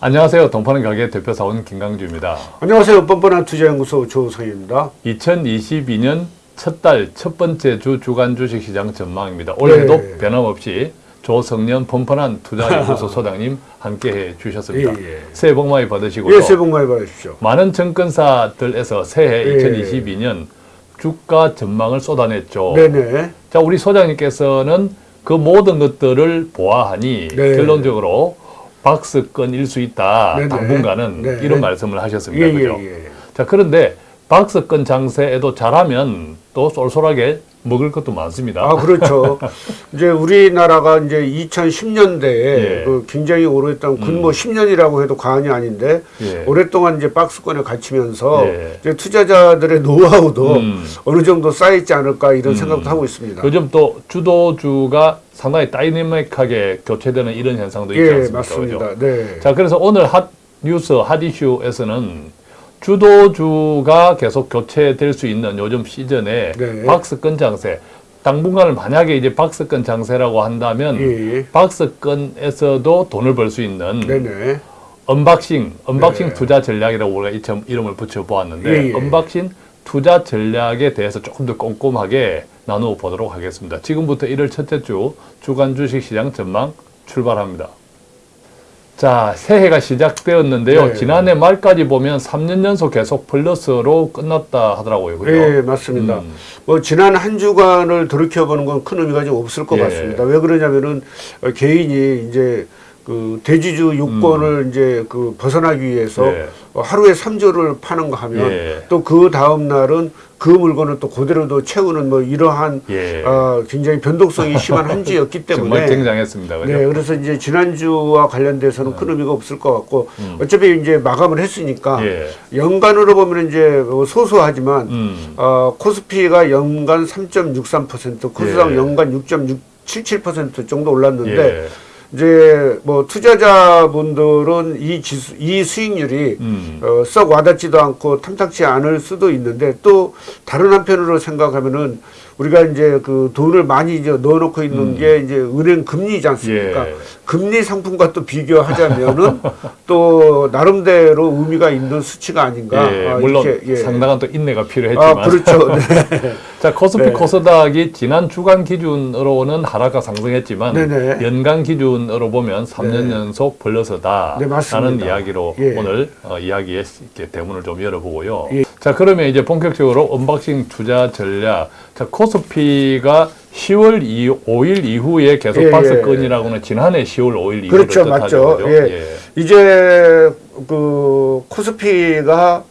안녕하세요. 동파는 가게 대표사원 김강주입니다. 안녕하세요. 뻔뻔한 투자연구소 조성입니다. 2022년 첫 달 첫 번째 주 주간 주식시장 전망입니다. 올해도 네. 변함없이 조성년 뻔뻔한 투자연구소 소장님 함께해 주셨습니다. 예, 예. 새해 복 많이 받으시고요. 예, 새해 복 많이 받으십시오. 많은 증권사들에서 새해 예. 2022년 주가 전망을 쏟아냈죠. 네네. 자, 우리 소장님께서는 그 모든 것들을 보아하니 네. 결론적으로 박스권일 수 있다. 네네. 당분간은 네. 이런 말씀을 하셨습니다. 예, 그죠? 예, 예. 자, 그런데 박스권 장세에도 잘하면 또 쏠쏠하게 먹을 것도 많습니다. 아, 그렇죠. 이제 우리나라가 이제 2010년대에 예. 그 굉장히 오랫동안 근뭐 10년이라고 해도 과언이 아닌데 예. 오랫동안 이제 박스권에 갇히면서 예. 이제 투자자들의 노하우도 음. 어느 정도 쌓여있지 않을까 이런 생각도 하고 있습니다. 요즘 또 주도주가 상당히 다이내믹하게 교체되는 이런 현상도 있지 예, 않습니까? 맞습니다. 그죠? 네. 자, 그래서 오늘 핫 뉴스, 핫 이슈에서는 주도주가 계속 교체될 수 있는 요즘 시즌에 네. 박스권 장세, 당분간을 만약에 이제 박스권 장세라고 한다면 예, 예. 박스권에서도 돈을 벌 수 있는 네네. unboxing, unboxing 네. 투자 전략이라고 우리가 이름, 이름을 붙여보았는데 예, 예. unboxing 투자 전략에 대해서 조금 더 꼼꼼하게 나누어 보도록 하겠습니다. 지금부터 1월 첫째 주 주간 주식시장 전망 출발합니다. 자, 새해가 시작되었는데요. 네. 지난해 말까지 보면 3년 연속 계속 플러스로 끝났다 하더라고요. 그죠? 예, 맞습니다. 음. 뭐 지난 한 주간을 돌이켜보는 건 큰 의미가 좀 없을 것 예. 같습니다. 왜 그러냐면은 어, 개인이 이제 그 대지주 요건을 이제 그 벗어나기 위해서 음. 예. 어, 하루에 삼주를 파는 거 하면 예. 또그 다음 날은 그 물건을 또 그대로도 채우는 뭐 이러한 예. 어, 굉장히 변동성이 심한 한 주였기 때문에 정말 굉장했습니다. 그죠? 네, 그래서 이제 지난주와 관련돼서는 큰 의미가 없을 것 같고 어차피 이제 마감을 했으니까 음. 예. 연간으로 보면 이제 뭐 소소하지만 음. 어, 코스피가 연간 3.63%, 코스닥 예. 연간 6.77% 정도 올랐는데 예. 이제 뭐 투자자분들은 이 지수, 이 수익률이 음. 어, 썩 와닿지도 않고 탐탁치 않을 수도 있는데 또 다른 한편으로 생각하면은 우리가 이제 그 돈을 많이 이제 넣어놓고 있는 게 이제 은행 금리이지 않습니까? 음. 예. 금리 상품과 또 비교하자면은 또 나름대로 의미가 있는 수치가 아닌가. 예, 아, 물론 이렇게, 예. 상당한 또 인내가 필요했지만 아, 그렇죠. 네. 자 코스피 네. 코스닥이 지난 주간 기준으로는 하락과 상승했지만 네네. 연간 기준으로 보면 3년 네. 연속 플러스다 네, 맞습니다. 라는 이야기로 예. 오늘 어, 이야기의 대문을 좀 열어보고요. 예. 자 그러면 이제 본격적으로 unboxing 투자 전략. 자 코스피가 10월 2, 5일 이후에 계속 예, 박스권이라고는 지난해 10월 5일 이후를 그렇죠, 뜻하죠. 맞죠. 그죠? 예. 이제 그 코스피가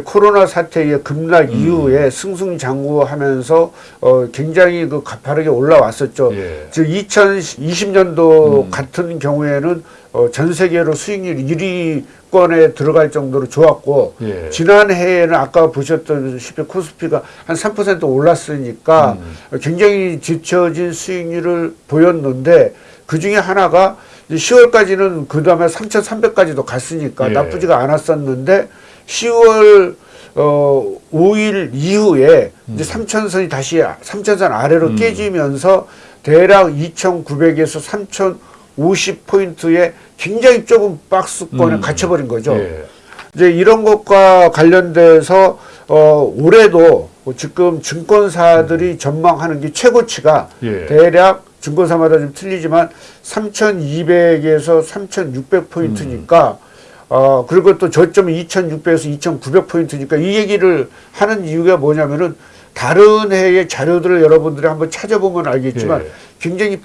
코로나 사태의 급락 음. 이후에 승승장구하면서 어 굉장히 그 가파르게 올라왔었죠. 예. 즉 2020년도 같은 경우에는 어, 전 세계로 수익률 1위권에 들어갈 정도로 좋았고 예. 지난 해에는 아까 보셨다시피 코스피가 한 3% 올랐으니까 음. 굉장히 뒤처진 수익률을 보였는데 그 중에 하나가 10월까지는 그 다음에 3,300까지도 갔으니까 예. 나쁘지가 않았었는데 10월 어 5일 이후에 음. 이제 3천선이 다시 3천선 아래로 깨지면서 대략 2,900에서 3,050 포인트의 굉장히 좁은 박스권에 음. 갇혀버린 거죠. 예. 이제 이런 것과 관련돼서 어 올해도 지금 증권사들이 전망하는 게 최고치가 예. 대략 증권사마다 좀 틀리지만 3,200에서 3,600 포인트니까 어 그리고 또 저점이 2,600에서 2,900 포인트니까 이 얘기를 하는 이유가 뭐냐면은 다른 해의 자료들을 여러분들이 한번 찾아보면 알겠지만 예. 굉장히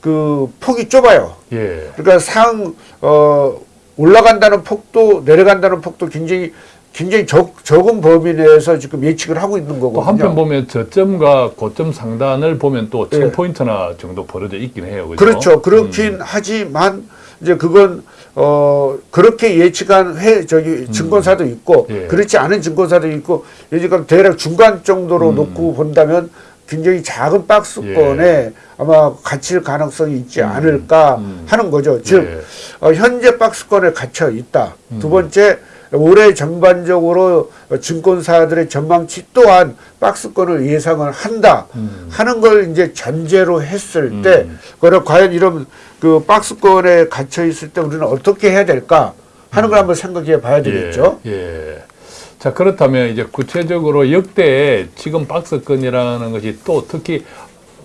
그 폭이 좁아요. 예. 그러니까 상, 어, 올라간다는 폭도 내려간다는 폭도 굉장히 굉장히 적, 적은 범위 내에서 지금 예측을 하고 있는 또 거거든요. 한편 보면 저점과 고점 상단을 보면 또 예. 1000포인트나 정도 벌어져 있긴 해요. 그죠? 그렇죠. 그렇긴 음. 하지만 이제 그건 어 그렇게 예측한 회 저기 증권사도 있고 음. 예. 그렇지 않은 증권사도 있고 예지금 대략 중간 음. 정도로 놓고 본다면 굉장히 작은 박스권에 아마 갇힐 가능성이 있지 않을까 예. 음. 하는 거죠. 즉 예. 어, 현재 박스권에 갇혀 있다. 음. 두 번째 올해 전반적으로 증권사들의 전망치 또한 박스권을 예상을 한다 하는 걸 이제 전제로 했을 때 음. 그래 과연 이런 그 박스권에 갇혀 있을 때 우리는 어떻게 해야 될까 하는 걸 한번 생각해 봐야 되겠죠. 예, 예. 자 그렇다면 이제 구체적으로 역대 지금 박스권이라는 것이 또 특히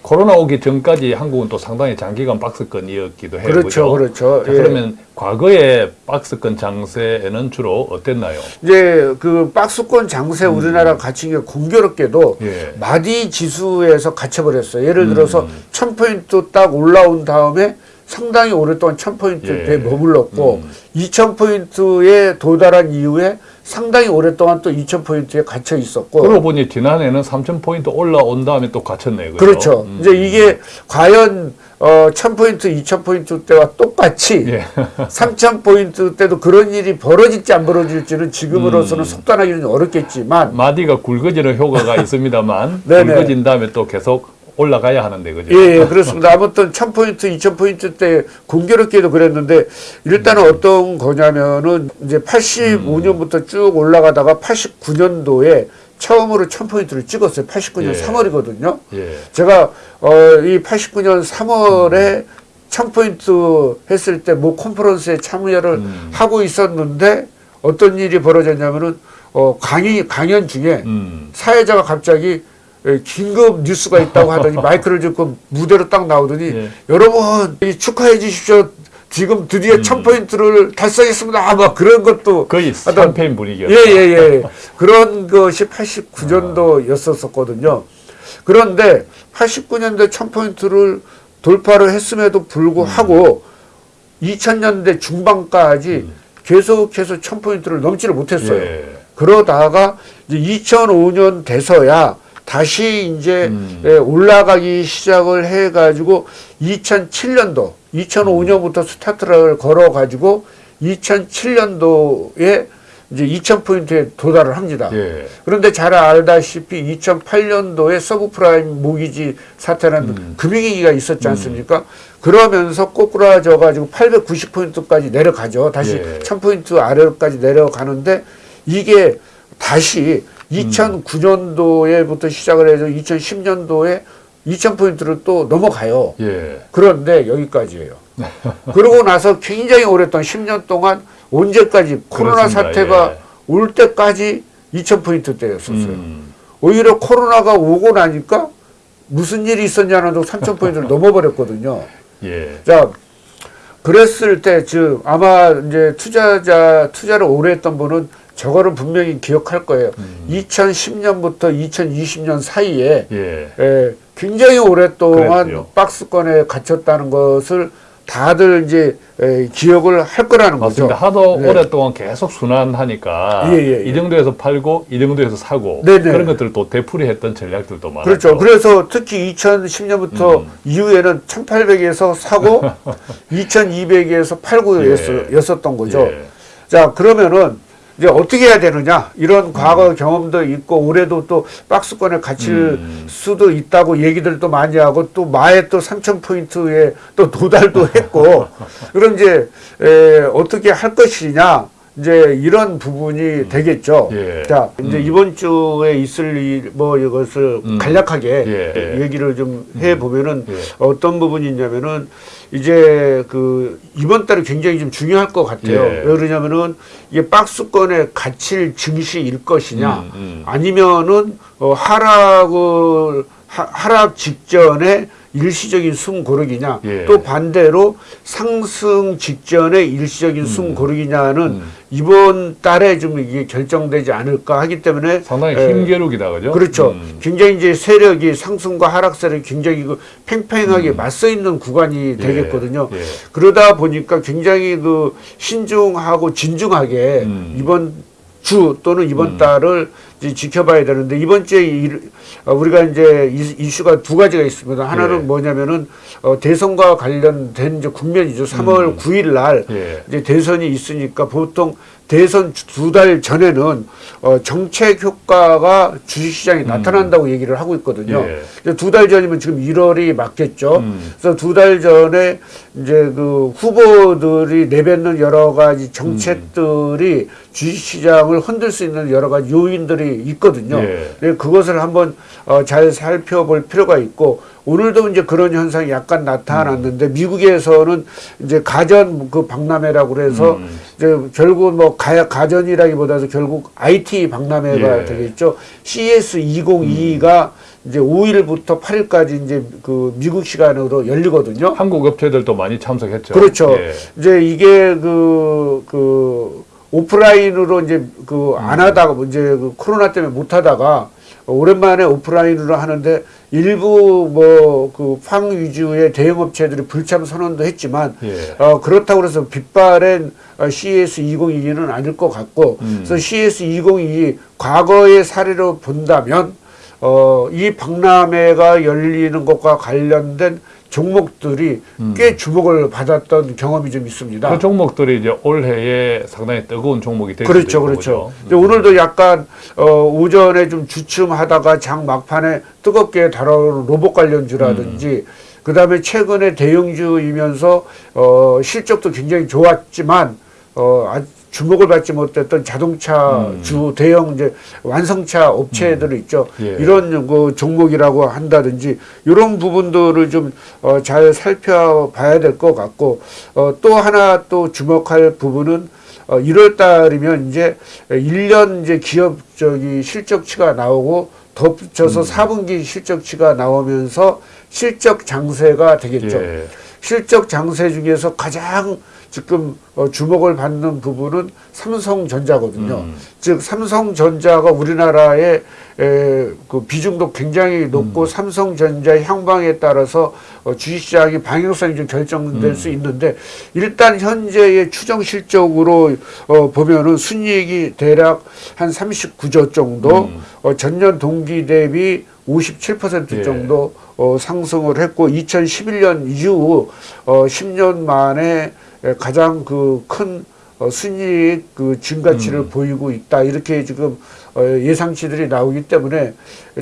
코로나 오기 전까지 한국은 또 상당히 장기간 박스권이었기도 해요. 그렇죠, 그렇죠. 자, 예. 그러면 과거의 박스권 장세에는 주로 어땠나요? 이제 그 박스권 장세 우리나라 갇힌 게 공교롭게도 음. 예. 마디 지수에서 갇혀버렸어요. 예를 음. 들어서 1000포인트 딱 올라온 다음에 상당히 오랫동안 1000포인트에 예. 머물렀고 음. 2000포인트에 도달한 이후에 상당히 오랫동안 또 2000포인트에 갇혀 있었고 그러고 보니 지난해는 3,000포인트 올라온 다음에 또 갇혔네요. 그죠? 그렇죠. 음. 이제 이게 과연 어 1000포인트, 2000포인트 때와 똑같이 예. 3000포인트 때도 그런 일이 벌어질지 안 벌어질지는 지금으로서는 음. 속단하기는 어렵겠지만 마디가 굵어지는 효과가 있습니다만. 굵어진 다음에 또 계속 올라가야 하는데 그죠? 예, 예, 그렇습니다. 아무튼 1000포인트, 2000포인트 때 공교롭게도 그랬는데 일단은 어떤 거냐면은 이제 85년부터 쭉 올라가다가 89년도에 처음으로 1000포인트를 찍었어요. 89년 예. 3월이거든요. 예. 제가 어, 이 89년 3월에 1000포인트 했을 때모 컨퍼런스에 참여를 음. 하고 있었는데 어떤 일이 벌어졌냐면은 어, 강의, 강연 중에 음. 사회자가 갑자기 에, 긴급 뉴스가 있다고 하더니 마이크를 짚고 무대로 딱 나오더니 예. 여러분 이 축하해 주십시오. 지금 드디어 음. 천 포인트를 달성했습니다. 아, 막 그런 것도 거의 하여튼 캠페인 분위기였다. 예예 예 그런 것이 89년도였었거든요. 그런데 89년대 천 포인트를 돌파를 했음에도 불구하고 2000년대 중반까지 계속해서 천 포인트를 넘지를 못했어요. 예. 그러다가 이제 2005년 돼서야 다시 이제 음. 예, 올라가기 시작을 해가지고 2007년도, 2005년부터 스타트를 걸어가지고 2007년도에 이제 2000포인트에 도달을 합니다. 예. 그런데 잘 알다시피 2008년도에 서브프라임 모기지 사태라는 금융위기가 있었지 않습니까? 그러면서 꼬꾸라져 가지고 890포인트까지 내려가죠. 다시 예. 1000포인트 아래로까지 내려가는데 이게 다시 2009년도에부터 시작을 해서 2010년도에 2000포인트를 또 넘어가요. 예. 그런데 여기까지예요. 그러고 나서 굉장히 오랫동안 10년 동안 언제까지 코로나 그렇습니다. 사태가 예. 올 때까지 2000포인트 때였었어요. 음. 오히려 코로나가 오고 나니까 무슨 일이 있었냐는 둥 3000포인트를 넘어버렸거든요. 예. 자, 그랬을 때, 즉, 아마 이제 투자자, 투자를 오래 했던 분은 저거를 분명히 기억할 거예요. 음. 2010년부터 2020년 사이에 예. 에, 굉장히 오랫동안 그랬죠. 박스권에 갇혔다는 것을 다들 이제 에, 기억을 할 거라는 맞습니다. 거죠. 하도 네. 오랫동안 계속 순환하니까 예, 예, 예. 이 정도에서 팔고 이 정도에서 사고 네네. 그런 것들을 또 되풀이했던 전략들도 많았죠. 그렇죠. 그래서 특히 2010년부터 음. 이후에는 1800에서 사고 2200에서 팔고 예. 였, 였었던 거죠. 예. 자, 그러면은 이제 어떻게 해야 되느냐? 이런 음. 과거 경험도 있고 올해도 또 박스권에 갇힐 음. 수도 있다고 얘기들도 많이 하고 또 마에 또 3,000포인트에 또 도달도 했고 그럼 이제 에, 어떻게 할 것이냐? 이제 이런 부분이 되겠죠. 예. 자, 이제 이번 주에 있을 일, 뭐 이것을 음. 간략하게 예. 얘기를 좀 해 보면은 예. 어떤 부분이 있냐면은 이제 그 이번 달에 굉장히 좀 중요할 것 같아요. 예. 왜 그러냐면은 이게 박스권에 갇힐 증시일 것이냐 음, 음. 아니면은 어, 하락을 하, 하락 직전에 일시적인 숨 고르기냐 예. 또 반대로 상승 직전에 일시적인 숨 고르기냐는 음. 이번 달에 좀 이게 결정되지 않을까 하기 때문에 상당히 에, 힘겨루기다 그죠? 그렇죠. 음. 굉장히 이제 세력이 상승과 하락 세력이 굉장히 그 팽팽하게 맞서 있는 구간이 되겠거든요. 예. 그러다 보니까 굉장히 그 신중하고 진중하게 음. 이번 주 또는 이번 달을 이제 지켜봐야 되는데 이번 주에 이- 어, 우리가 이제 이- 이슈가 두 가지가 있습니다. 하나는 예. 뭐냐면은 어, 대선과 관련된 이제 국면이죠. 3월 9일 날 예. 이제 대선이 있으니까 보통 대선 두 달 전에는 어, 정책 효과가 주식시장에 나타난다고 얘기를 하고 있거든요. 예. 두달 전이면 지금 1월이 맞겠죠. 음. 그래서 두 달 전에 이제 그 후보들이 내뱉는 여러 가지 정책들이 주식시장을 흔들 수 있는 여러 가지 요인들이 있거든요. 예. 네, 그것을 한번 어, 잘 살펴볼 필요가 있고 오늘도 이제 그런 현상이 약간 나타났는데 미국에서는 이제 가전 그 박람회라고 그래서 음. 이제 결국 뭐 가, 가전이라기보다도 결국 IT 박람회가 예. 되겠죠. CS 2022가 이제 5일부터 8일까지 이제 그 미국 시간으로 열리거든요. 한국 업체들도 많이 참석했죠. 그렇죠. 예. 이제 이게 그, 그, 오프라인으로 이제 그 안 하다가 이제 그 코로나 때문에 못 하다가 오랜만에 오프라인으로 하는데 일부 뭐그팡 위주의 대형 업체들이 불참 선언도 했지만 예. 어 그렇다고 해서 빗발엔 어, CS 2022는 아닐 것 같고 음. 그래서 CS 2022 과거의 사례로 본다면 어 이 박람회가 열리는 것과 관련된 종목들이 꽤 주목을 받았던 경험이 좀 있습니다. 그 종목들이 이제 올해에 상당히 뜨거운 종목이 될 그렇죠, 그렇죠. 이제 오늘도 약간 어, 오전에 좀 주춤하다가 장 막판에 뜨겁게 달아오른 로봇 관련주라든지 음. 그 다음에 최근에 대형주이면서 어, 실적도 굉장히 좋았지만 어, 아, 주목을 받지 못했던 자동차 음. 주 대형 이제 완성차 업체들 있죠. 예. 이런 그 종목이라고 한다든지 이런 부분들을 좀 어, 잘 살펴봐야 될 것 같고 어, 또 하나 또 주목할 부분은 어, 1월 달이면 이제 1년 이제 기업 저기 실적치가 나오고 덧붙여서 사 4분기 실적치가 나오면서 실적 장세가 되겠죠. 예. 실적 장세 중에서 가장 지금 어, 주목을 받는 부분은 삼성전자거든요. 음. 즉 삼성전자가 우리나라의 에, 그 비중도 굉장히 높고 음. 삼성전자 향방에 따라서 어, 주식시장의 방향성이 좀 결정될 음. 수 있는데 일단 현재의 추정 실적으로 어, 보면은 순이익이 대략 한 39조 정도 음. 어, 전년 동기 대비 57% 예. 정도 어, 상승을 했고 2011년 이후 어, 10년 만에 에, 가장 그큰 어, 순이익 그 증가치를 음. 보이고 있다 이렇게 지금 어, 예상치들이 나오기 때문에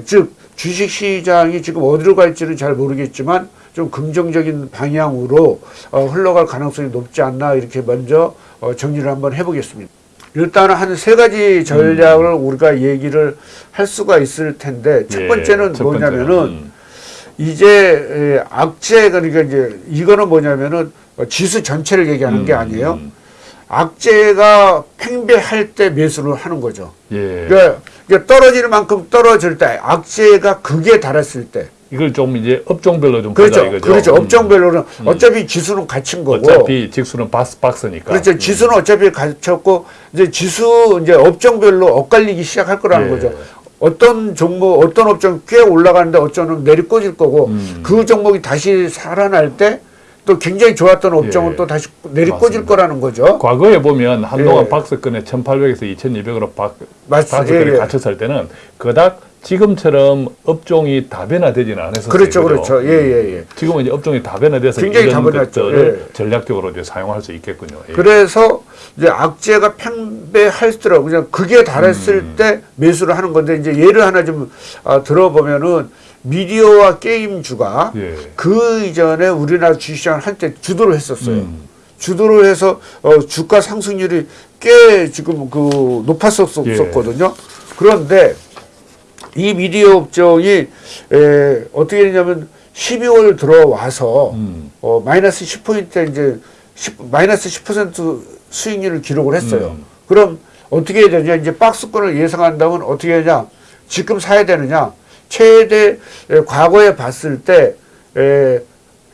즉 주식 시장이 지금 어디로 갈지는 잘 모르겠지만 좀 긍정적인 방향으로 어, 흘러갈 가능성이 높지 않나 이렇게 먼저 어, 정리를 한번 해보겠습니다. 일단은 한세 가지 전략을 우리가 얘기를 할 수가 있을 텐데 첫 예, 번째는 첫 뭐냐면은 음. 이제 에, 악재 그러니까 이제 이거는 뭐냐면은 어, 지수 전체를 얘기하는 게 음, 아니에요. 음. 악재가 팽배할 때 매수를 하는 거죠. 예. 그러니까 떨어지는 만큼 떨어질 때 악재가 극에 달했을 때 이걸 좀 이제 업종별로 좀 그렇죠. 이거죠. 그렇죠. 음. 업종별로는 어차피 지수는 갇힌 거고 어차피 직수는 박스 박스니까. 그렇죠. 음. 지수는 어차피 갇혔고 이제 지수 이제 업종별로 엇갈리기 시작할 거라는 예. 거죠. 어떤 종목, 어떤 업종 꽤 올라가는데 어쩌면 내리꽂을 거고 음. 그 종목이 다시 살아날 때 또 굉장히 좋았던 업종은 예. 또 다시 내리꽂을. 거라는 거죠. 과거에 보면 한동안 예. 박스권에 1,800에서 2,200으로 박, 맞습니다. 박스권에 예, 예. 갇혔을 때는 그닥 지금처럼 업종이 다변화되지는 않았었어요. 그렇죠, 그죠? 그렇죠. 예, 예, 예. 지금은 이제 업종이 다변화돼서 굉장히 이런 다변화했죠. 것들을 예. 전략적으로 이제 사용할 수 있겠군요. 예. 그래서 이제 악재가 팽배할수록 그냥 극에 달했을 음. 때 매수를 하는 건데 이제 예를 하나 좀 아, 들어보면은 미디어와 게임주가 예. 그 이전에 우리나라 주식시장을 한때 주도를 했었어요. 음. 주도를 해서 어, 주가 상승률이 꽤 지금 그 높았었거든요. 그런데 이 미디어 업종이 에, 어떻게 되냐면 12월 들어와서 음. 어, 마이너스 10포인트 이제 10, 마이너스 10% 수익률을 기록을 했어요. 음. 그럼 어떻게 해야 되냐? 이제 박스권을 예상한다면 어떻게 하냐? 지금 사야 되느냐? 최대 에, 과거에 봤을 때 에,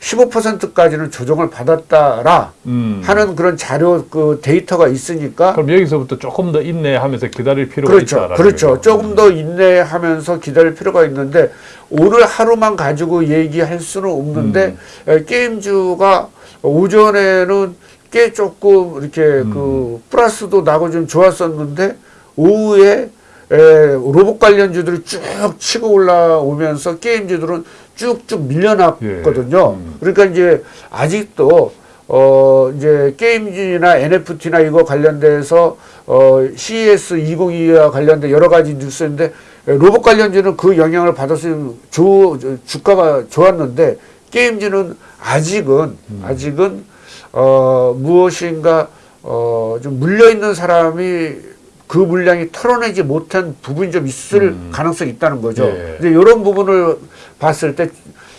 15%까지는 조정을 받았다라 음. 하는 그런 자료 그 데이터가 있으니까 그럼 여기서부터 조금 더 인내하면서 기다릴 필요가 그렇죠. 있다라는 그렇죠. 거죠. 조금 더 인내하면서 기다릴 필요가 있는데 오늘 하루만 가지고 얘기할 수는 없는데 음. 에, 게임주가 오전에는 꽤 조금 이렇게 음. 그 플러스도 나고 좀 좋았었는데 오후에 에, 로봇 관련주들이 쭉 치고 올라오면서 게임주들은 쭉쭉 밀려났거든요. 예. 음. 그러니까 이제 아직도 어 이제 게임주나 NFT나 이거 관련돼서 어 CES 2022와 관련된 여러 가지 뉴스인데 로봇 관련주는 그 영향을 받아서 조, 주가가 좋았는데 게임주는 아직은 아직은 어 무엇인가 어좀 물려 있는 사람이 그 물량이 털어내지 못한 부분이 좀 있을 음. 가능성이 있다는 거죠. 예. 이제 이런 부분을 봤을 때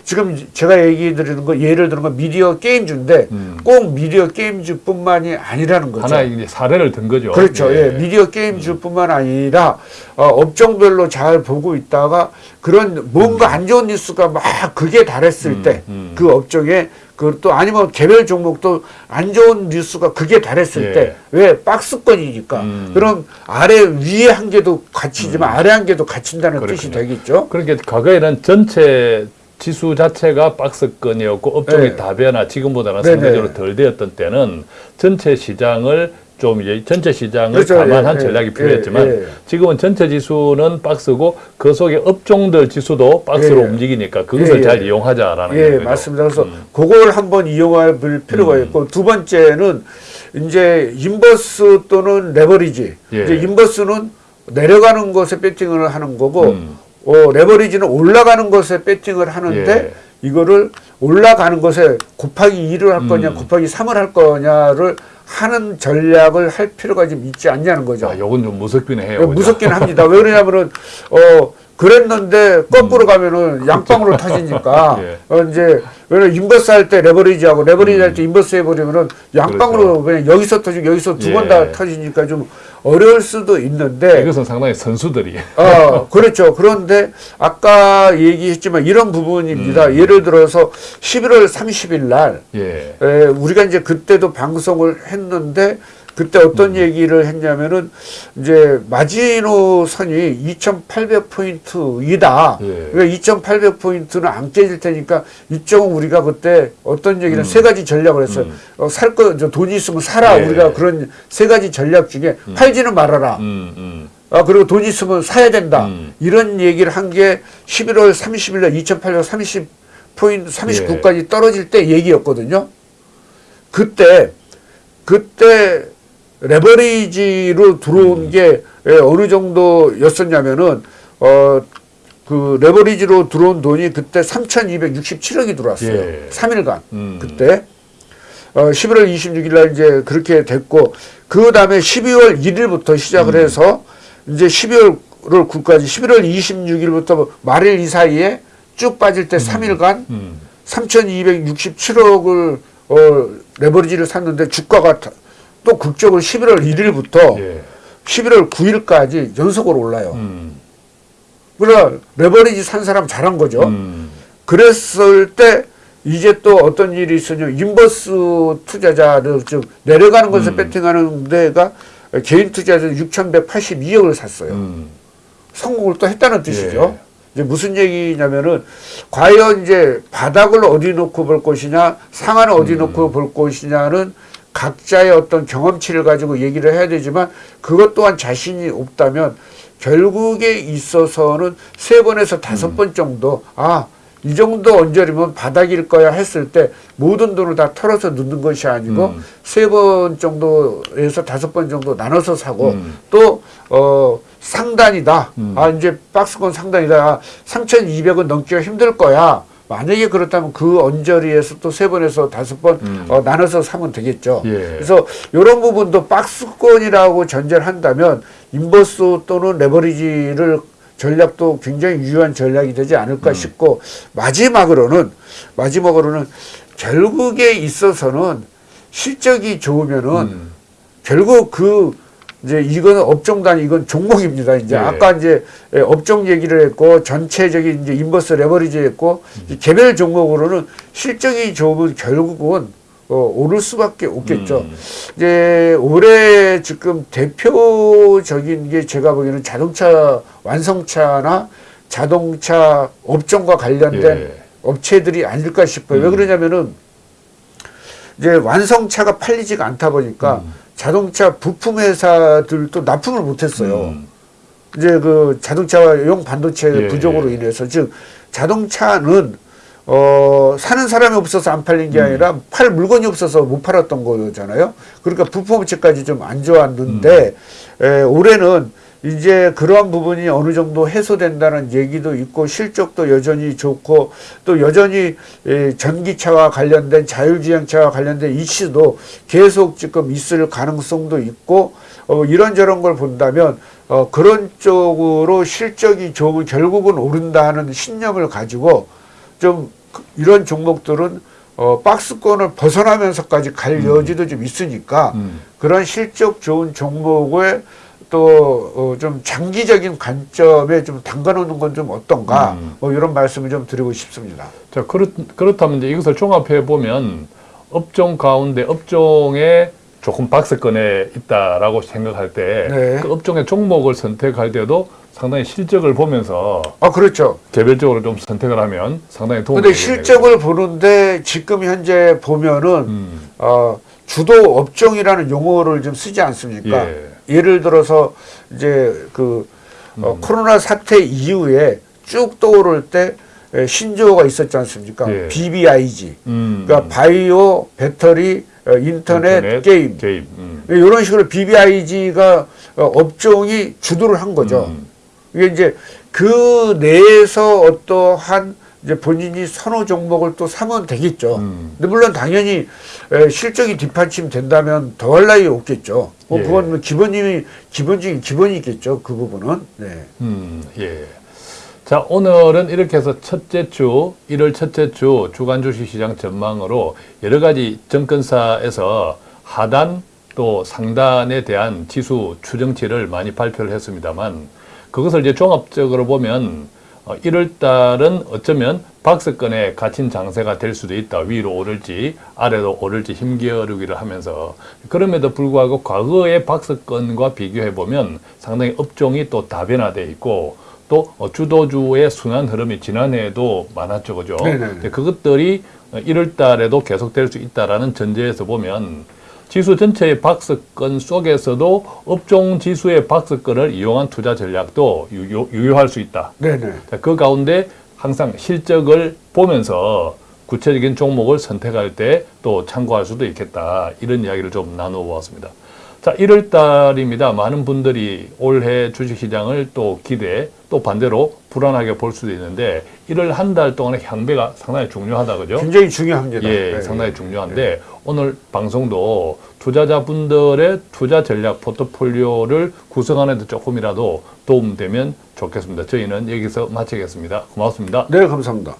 지금 제가 얘기 드리는 거 예를 건 미디어 게임주인데 음. 꼭 미디어 게임주뿐만이 아니라는 거죠. 하나 이제 사례를 든 거죠. 그렇죠. 예. 미디어 게임주뿐만 아니라 어, 업종별로 잘 보고 있다가 그런 뭔가 안 좋은 뉴스가 막 극에 달했을 음, 때 음. 그 업종에 그또 아니면 개별 종목도 안 좋은 뉴스가 극에 달했을 예. 때왜 박스권이니까 음. 그럼 아래 위에 한 개도 갇히지만 아래 한 개도 갇힌다는 뜻이 그렇군요. 되겠죠. 그러니까 과거에는 전체 지수 자체가 박스권이었고 업종이 네. 다변화 지금보다는 네네. 상대적으로 덜 되었던 때는 전체 시장을 좀 이제 전체 시장을 그렇죠. 감안한 예, 전략이 예, 필요했지만 예, 예. 지금은 전체 지수는 박스고 그 속에 업종들 지수도 박스로 예, 예. 움직이니까 그것을. 잘 이용하자라는 예, 거죠. 맞습니다. 그래서 음. 그걸 한번 이용할 필요가 음. 있고 두 번째는 이제 인버스 또는 레버리지. 예. 이제 인버스는 내려가는 것에 배팅을 하는 거고 음. 어, 레버리지는 올라가는 것에 배팅을 하는데 예. 이거를 올라가는 것에 곱하기 2를 할 거냐 음. 곱하기 3을 할 거냐를 하는 전략을 할 필요가 좀 있지 않냐는 거죠. 자, 요건 좀 무섭긴 해요. 무섭긴 합니다. 왜 그러냐면은 어 그랬는데 거꾸로 가면은 양방으로 터지니까 예. 어 이제 왜냐 인버스 할 때 레버리지하고 레버리지 할 때 인버스 해버리면은 양방으로 그냥 여기서 터지고 여기서 두 번다 그렇죠. 예. 터지니까 좀 어려울 수도 있는데 이것은 상당히 선수들이 어, 그렇죠. 그런데 아까 얘기했지만 이런 부분입니다. 음. 예를 들어서 11월 30일 날 예. 에, 우리가 이제 그때도 방송을 했는데 그때 어떤 음. 얘기를 했냐면은 이제 마지노 선이 2,800포인트이다. 예. 그러니까 2,800포인트는 안 깨질 테니까 이쪽은 우리가 그때 어떤 얘기를 음. 세 가지 전략을 했어요. 음. 어, 살 거, 저 돈이 있으면 사라. 예. 우리가 그런 세 가지 전략 중에 팔지는 말아라. 음, 음. 아, 그리고 돈 있으면 사야 된다. 음. 이런 얘기를 한 게 11월 30일 날 2,830 포인트 39까지 떨어질 때 얘기였거든요. 그때, 그때 레버리지로 들어온 음. 게 예, 어느 정도였었냐면은, 어, 그 레버리지로 들어온 돈이 그때 3,267억이 들어왔어요. 예. 3일간. 음. 그때. 어, 11월 26일 날 이제 그렇게 됐고, 그 다음에 12월 1일부터 시작을 음. 해서 이제 12월 9일까지 11월 26일부터 말일 이 사이에 쭉 빠질 때 3일간 음. 3,267억을 어, 레버리지를 샀는데 주가가 다- 또 극적으로 11월 1일부터 예. 11월 9일까지 연속으로 올라요. 음. 그러나 레버리지 산 사람 잘한 거죠. 음. 그랬을 때 이제 또 어떤 일이 있으냐 인버스 투자자들 즉 내려가는 것에 음. 배팅하는 데가 개인 투자자 6,182억을 샀어요. 음. 성공을 또 했다는 뜻이죠. 예. 이제 무슨 얘기냐면은 과연 이제 바닥을 어디 놓고 볼 것이냐 상한을 어디 음. 놓고 볼 것이냐는 각자의 어떤 경험치를 가지고 얘기를 해야 되지만 그것 또한 자신이 없다면 결국에 있어서는 세 번에서 음. 다섯 번 정도 아 이 정도 언저리면 바닥일 거야 했을 때 모든 돈을 다 털어서 넣는 것이 아니고 음. 세번 정도에서 다섯 번 정도 나눠서 사고 음. 또 어, 상단이다. 음. 아 이제 박스권 상단이다. 아, 3,200은 넘기가 힘들 거야. 만약에 그렇다면 그 언저리에서 또 세 번에서 다섯 번 음. 어, 나눠서 사면 되겠죠. 예. 그래서 이런 부분도 박스권이라고 전제를 한다면 인버스 또는 레버리지를 전략도 굉장히 유효한 전략이 되지 음. 않을까 싶고 마지막으로는 마지막으로는 결국에 있어서는 실적이 좋으면은 음. 결국 그 이제 이거는 업종 단위 이건 종목입니다. 이제 예. 아까 이제 예, 업종 얘기를 했고 전체적인 이제 인버스 레버리지 했고 이제 개별 종목으로는 실적이 좋으면 결국은 어, 오를 수밖에 없겠죠. 음. 이제 올해 지금 대표적인 게 제가 보기에는 자동차 완성차나 자동차 업종과 관련된 예. 업체들이 아닐까 싶어요. 왜 음. 그러냐면은 이제 완성차가 팔리지가 않다 보니까 자동차 부품 회사들도 납품을 못했어요. 음. 이제 그 자동차용 반도체 예, 부족으로 예. 인해서 즉 자동차는 어 사는 사람이 없어서 안 팔린 음. 게 아니라 팔 물건이 없어서 못 팔았던 거잖아요. 그러니까 부품 업체까지 좀 안 좋았는데 음. 에, 올해는 이제 그러한 부분이 어느 정도 해소된다는 얘기도 있고 실적도 여전히 좋고 또 여전히 에, 전기차와 관련된 자율주행차와 관련된 이슈도 계속 지금 있을 가능성도 있고 어, 이런저런 걸 본다면 어, 그런 쪽으로 실적이 좋으면 결국은 오른다는 신념을 가지고 좀 그- 이런 종목들은 어, 박스권을 벗어나면서까지 갈 여지도 좀 있으니까 음. 그런 실적 좋은 종목에 또 어, 좀 장기적인 관점에 좀 담가놓는 건 좀 어떤가 음. 뭐 이런 말씀을 좀 드리고 싶습니다. 자, 그렇, 그렇다면 이제 이것을 종합해 보면 업종 가운데 업종에 조금 박스권에 있다라고 생각할 때그 네. 업종의 종목을 선택할 때도 상당히 실적을 보면서 아 그렇죠. 개별적으로 좀 선택을 하면 상당히 도움이 근데. 실적을 보는데 지금 현재 보면은 음, 어, 주도 업종이라는 용어를 좀 쓰지 않습니까? 예. 예를 들어서 이제 그 어, 음. 코로나 사태 이후에 쭉 떠오를 때 에, 신조어가 있었지 않습니까? 예. BBIG. 음, 그러니까 바이오, 배터리, 어, 인터넷, 게임. 게임. 음. 이런 식으로 BBIG가 어, 업종이 주도를 한 거죠. 음. 이게 이제 그 내에서 어떠한 이제 본인이 선호 종목을 또 사면 되겠죠. 음. 근데 물론 당연히 에, 실적이 뒷받침 된다면 더할 나위 없겠죠. 뭐 예. 그건 뭐 기본이 기본적인 기본이 있겠죠. 그 부분은. 네. 음, 예. 자, 오늘은 이렇게 해서 첫째 주, 1월 첫째 주 주간 주식시장 전망으로 여러 가지 정권사에서 하단 또 상단에 대한 지수 추정치를 많이 발표를 했습니다만 그것을 이제 종합적으로 보면 어, 1월 달은 어쩌면 박스권에 갇힌 장세가 될 수도 있다. 위로 오를지 아래로 오를지 힘겨루기를 하면서 그럼에도 불구하고 과거의 박스권과 비교해 보면 상당히 업종이 또 다변화돼 있고 또 어, 주도주의 순환 흐름이 지난해에도 많았죠, 그죠? 근데 그것들이 1월 달에도 계속될 수 있다라는 전제에서 보면 지수 전체의 박스권 속에서도 업종 지수의 박스권을 이용한 투자 전략도 유효, 유효 할 수 있다. 네네. 자, 그 가운데 항상 실적을 보면서 구체적인 종목을 선택할 때 또 참고할 수도 있겠다. 이런 이야기를 좀 나누어 보았습니다. 자, 1월 달입니다. 많은 분들이 올해 주식시장을 또 기대, 또 반대로 불안하게 볼 수도 있는데 1월 한달 동안의 향배가 상당히 중요하다. 그죠? 굉장히 중요합니다. 예, 네. 상당히 중요한데 오늘 방송도 투자자분들의 투자 전략 포트폴리오를 구성하는 데 조금이라도 도움되면 좋겠습니다. 저희는 여기서 마치겠습니다. 고맙습니다. 네, 감사합니다.